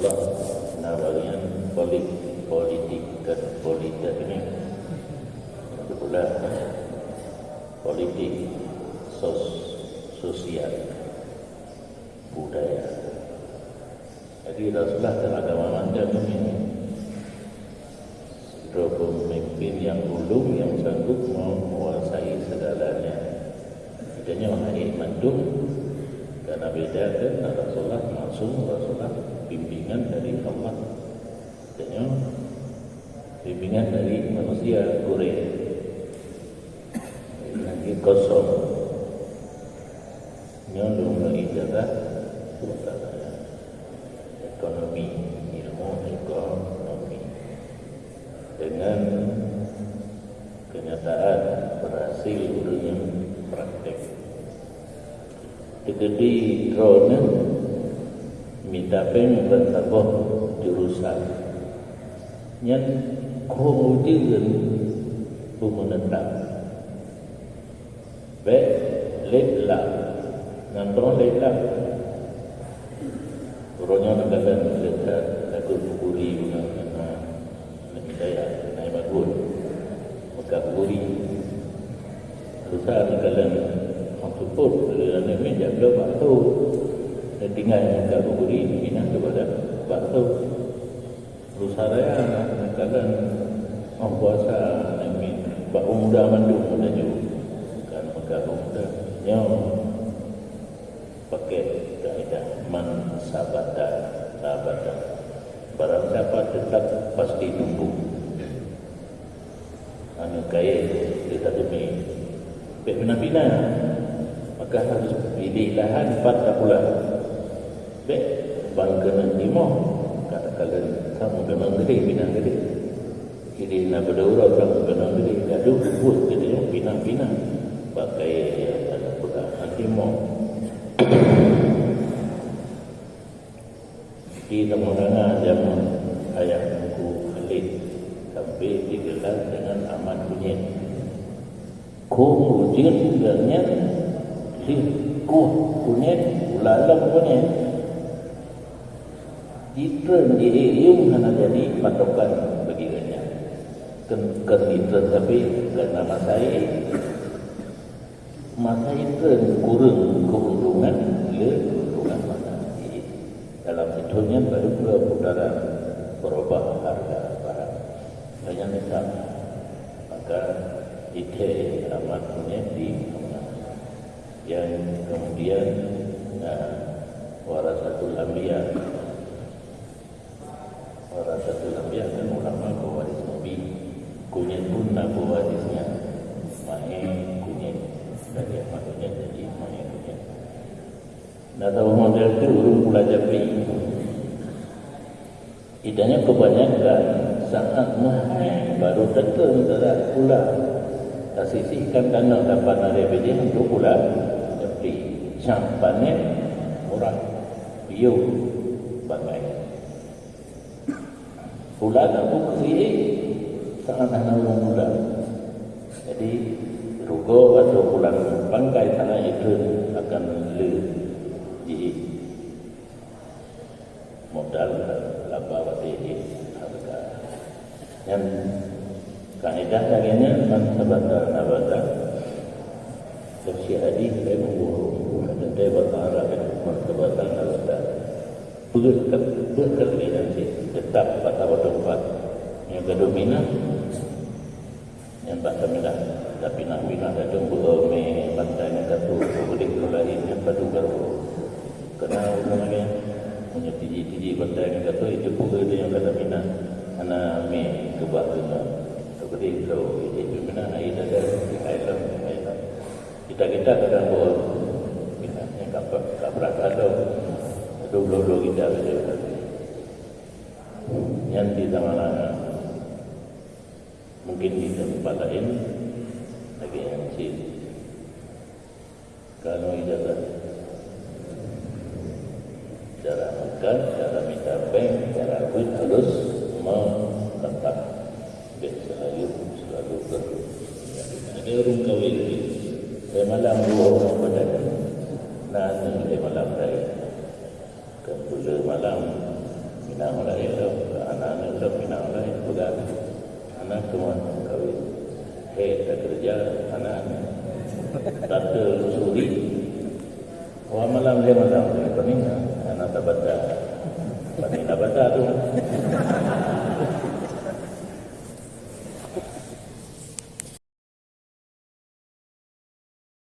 Allah na bagian politik politik dan politik ini itu pula politik sos, sosial budaya jadi Rasulullah dan agama anda ini pemimpin yang ulung yang sanggup menguasai segalanya. Idanya wahai mandum karena beda kan Rasulullah langsung Rasulullah. Idanya bimbingan dari manusia Korea. Lagi kosong. Nyolong jaga ekonomi, ilmu ekonomi dengan kenyataan berhasil dunia praktek. Dikedi drone minta peng bertabah jurusan yang kemudian pemenetap. Baik, letlah, nantong letlah. Orangnya nak kata letlah, aku bukuri dengan saya naik bagus. Maka buri susah kalau orang support kalau nak main jaga waktu dan tinggal maka buri minat kepada waktu berusaha raya kalau orang puasa nak main bak muda mandu muda juga kan maka muda yang pakai kaedah man sabata sabata barang siapa tetap pasti tumbuh. Anu kaya kita demi bina-bina maka harus pilih lahan pada pula. Baik bang kena lima katakan kamu kena gede bina gede ini nak berdua kamu kena gede gaduh buat gede bina-bina pakai ada pula nanti mau di temurangan zaman ayah buku Khalid sampai digelar dengan aman kunyit. Kemudian sebenarnya si kuh kunyit, ulalang kunyit ditren di ium hanya jadi patokan. dia. Ken ditren tapi karena masa ini masa itu kurang keuntungan le keuntungan ini. Dalam hitungnya baru pula putaran berubah harga barang. Banyak misal maka ite amat di yang kemudian nah, warasatul anbiya warasatul anbiya kan ulama pewaris nabi pun nak pewarisnya main kunyit dari maksudnya jadi main kunyit Nah, tahu model itu urung pula japi. Idanya kebanyakan sangat mahal baru tentu tidak pula tersisihkan tanah dapat ada biji untuk pula japi. Campannya murah, biu bagai. Pula tak bukti anak orang pula. Jadi rugo atau pulang bangkai tanah itu akan lebih di modal laba wati harga. Yang kaedah laginya man sabata nabata Tersi adi saya memburuh Dan saya berharap Man sabata nabata Berkat Berkat nanti. Tetap pada tempat Yang kedomina Yang tak kemina Tapi nak bina Kadang berome Pantai yang katu Boleh kelahin Yang padu garu Kena umumnya punya tiji-tiji kota yang kata itu pun ada yang kata minat. Anak me kebak kena seperti itu itu minat air ada di kaitan kaitan kita kita kadang buat minatnya kapal kapal ada. Dua dua kita yang di zaman mungkin di tempat lain lagi yang cik kalau ijazah cara makan, cara bank, cara duit harus menetap. Dan selalu, selalu perlu. Ada orang kawin ini. Saya malam dua orang pada Nanti saya malam saya. Kepula malam. pinang oleh itu anak-anak pinang oleh itu anak cuma kawin eh tak kerja anak. Tak telusuri Wah malam dia malam dia pening anak tak baca, pening tak baca tu.